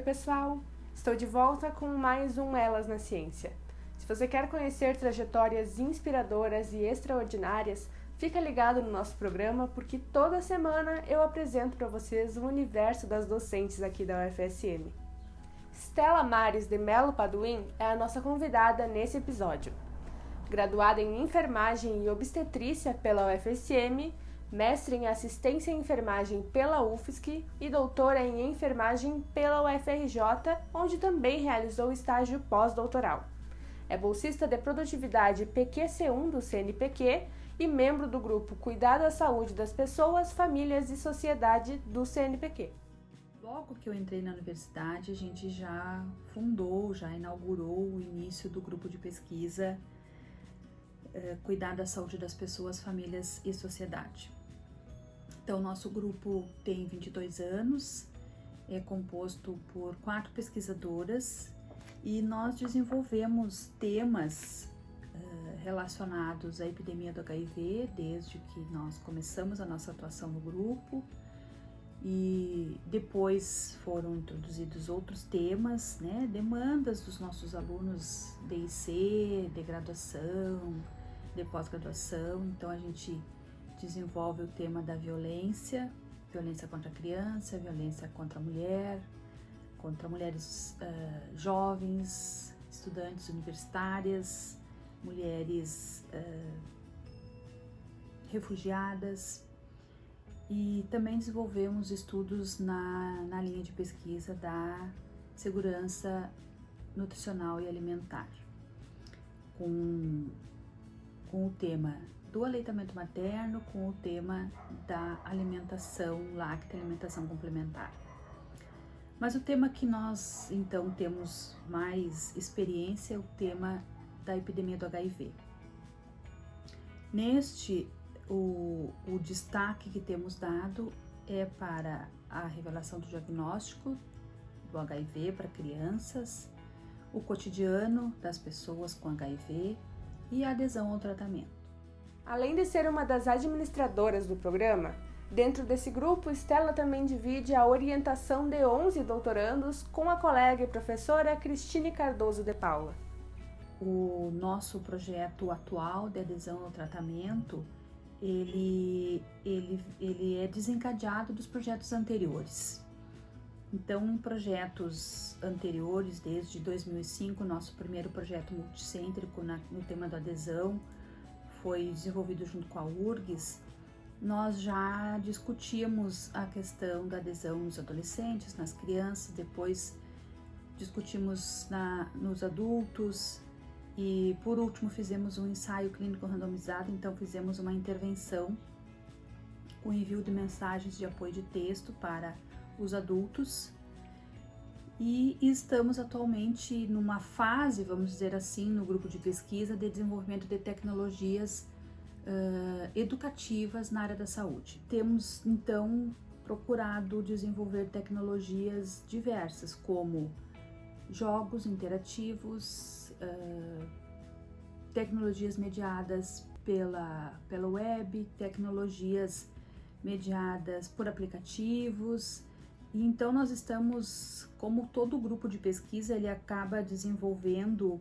Oi, pessoal! Estou de volta com mais um Elas na Ciência. Se você quer conhecer trajetórias inspiradoras e extraordinárias, fica ligado no nosso programa porque toda semana eu apresento para vocês o universo das docentes aqui da UFSM. Stella Mares de Melo Paduim é a nossa convidada nesse episódio. Graduada em Enfermagem e Obstetrícia pela UFSM, mestre em Assistência em Enfermagem pela UFSC e doutora em Enfermagem pela UFRJ, onde também realizou estágio pós-doutoral. É bolsista de produtividade PQC1 do CNPq e membro do grupo Cuidar da Saúde das Pessoas, Famílias e Sociedade do CNPq. Logo que eu entrei na universidade, a gente já fundou, já inaugurou o início do grupo de pesquisa eh, Cuidar da Saúde das Pessoas, Famílias e Sociedade. Então, nosso grupo tem 22 anos, é composto por quatro pesquisadoras e nós desenvolvemos temas uh, relacionados à epidemia do HIV desde que nós começamos a nossa atuação no grupo. E depois foram introduzidos outros temas, né, demandas dos nossos alunos de IC, de graduação, de pós-graduação, então a gente desenvolve o tema da violência, violência contra a criança, violência contra a mulher, contra mulheres uh, jovens, estudantes universitárias, mulheres uh, refugiadas. E também desenvolvemos estudos na, na linha de pesquisa da segurança nutricional e alimentar, com, com o tema do aleitamento materno com o tema da alimentação láctea, alimentação complementar. Mas o tema que nós então temos mais experiência é o tema da epidemia do HIV. Neste, o, o destaque que temos dado é para a revelação do diagnóstico do HIV para crianças, o cotidiano das pessoas com HIV e a adesão ao tratamento. Além de ser uma das administradoras do programa, dentro desse grupo, Stella também divide a orientação de 11 doutorandos com a colega e professora Cristine Cardoso de Paula. O nosso projeto atual de adesão ao tratamento, ele, ele, ele é desencadeado dos projetos anteriores. Então, em projetos anteriores, desde 2005, nosso primeiro projeto multicêntrico na, no tema da adesão, foi desenvolvido junto com a URGS, nós já discutimos a questão da adesão nos adolescentes, nas crianças, depois discutimos na, nos adultos e por último fizemos um ensaio clínico randomizado, então fizemos uma intervenção com envio de mensagens de apoio de texto para os adultos e estamos atualmente numa fase, vamos dizer assim, no grupo de pesquisa de desenvolvimento de tecnologias uh, educativas na área da saúde. Temos então procurado desenvolver tecnologias diversas, como jogos interativos, uh, tecnologias mediadas pela, pela web, tecnologias mediadas por aplicativos, e então nós estamos, como todo grupo de pesquisa, ele acaba desenvolvendo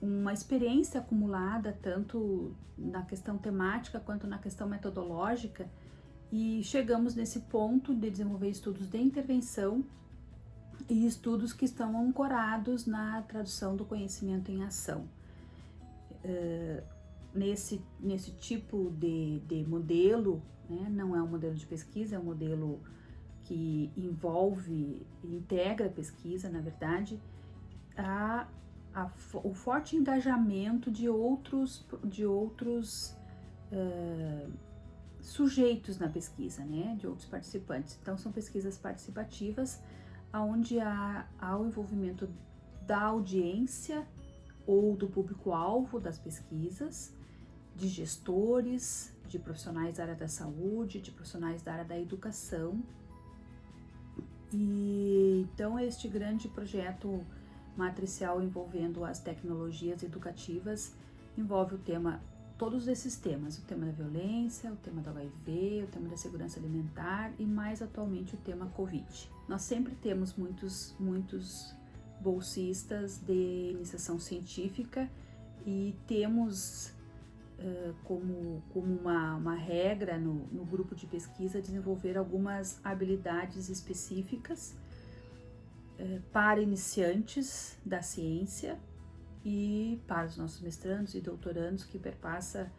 uma experiência acumulada tanto na questão temática quanto na questão metodológica e chegamos nesse ponto de desenvolver estudos de intervenção e estudos que estão ancorados na tradução do conhecimento em ação. Uh, nesse, nesse tipo de, de modelo, né, não é um modelo de pesquisa, é um modelo que envolve, integra a pesquisa, na verdade, a, a, o forte engajamento de outros, de outros uh, sujeitos na pesquisa, né, de outros participantes. Então, são pesquisas participativas, onde há, há o envolvimento da audiência ou do público-alvo das pesquisas, de gestores, de profissionais da área da saúde, de profissionais da área da educação, e então este grande projeto matricial envolvendo as tecnologias educativas envolve o tema todos esses temas, o tema da violência, o tema do HIV, o tema da segurança alimentar e mais atualmente o tema Covid. Nós sempre temos muitos, muitos bolsistas de iniciação científica e temos como, como uma, uma regra no, no grupo de pesquisa desenvolver algumas habilidades específicas para iniciantes da ciência e para os nossos mestrandos e doutorandos que perpassa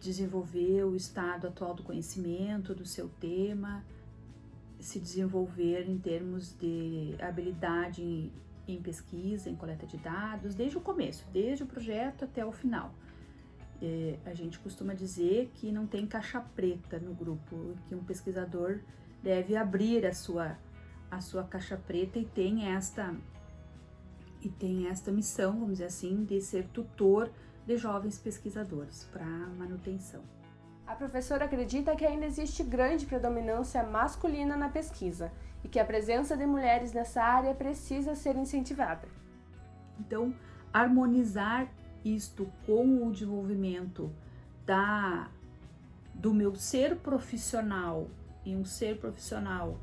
desenvolver o estado atual do conhecimento do seu tema, se desenvolver em termos de habilidade em, em pesquisa, em coleta de dados, desde o começo, desde o projeto até o final. É, a gente costuma dizer que não tem caixa preta no grupo, que um pesquisador deve abrir a sua, a sua caixa preta e tem esta e tem esta missão, vamos dizer assim, de ser tutor de jovens pesquisadores para manutenção. A professora acredita que ainda existe grande predominância masculina na pesquisa e que a presença de mulheres nessa área precisa ser incentivada. Então, harmonizar isto com o desenvolvimento da do meu ser profissional e um ser profissional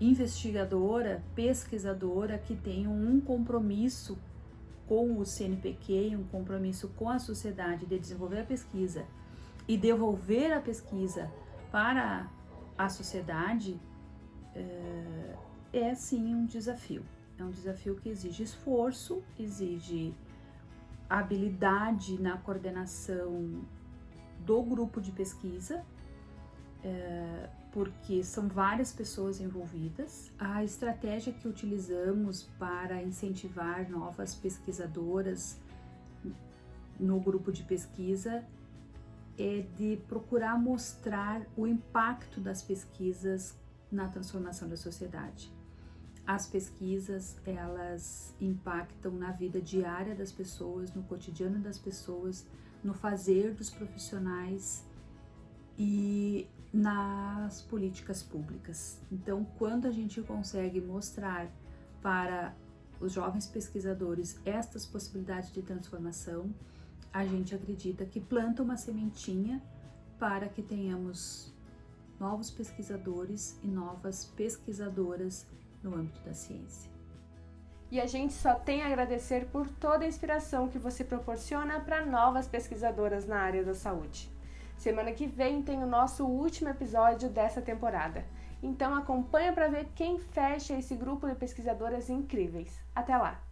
investigadora, pesquisadora que tem um compromisso com o CNPq, um compromisso com a sociedade de desenvolver a pesquisa e devolver a pesquisa para a sociedade é, é sim um desafio. É um desafio que exige esforço, exige habilidade na coordenação do grupo de pesquisa, é, porque são várias pessoas envolvidas. A estratégia que utilizamos para incentivar novas pesquisadoras no grupo de pesquisa é de procurar mostrar o impacto das pesquisas na transformação da sociedade. As pesquisas, elas impactam na vida diária das pessoas, no cotidiano das pessoas, no fazer dos profissionais e nas políticas públicas. Então, quando a gente consegue mostrar para os jovens pesquisadores estas possibilidades de transformação, a gente acredita que planta uma sementinha para que tenhamos novos pesquisadores e novas pesquisadoras no âmbito da ciência. E a gente só tem a agradecer por toda a inspiração que você proporciona para novas pesquisadoras na área da saúde. Semana que vem tem o nosso último episódio dessa temporada. Então acompanha para ver quem fecha esse grupo de pesquisadoras incríveis. Até lá!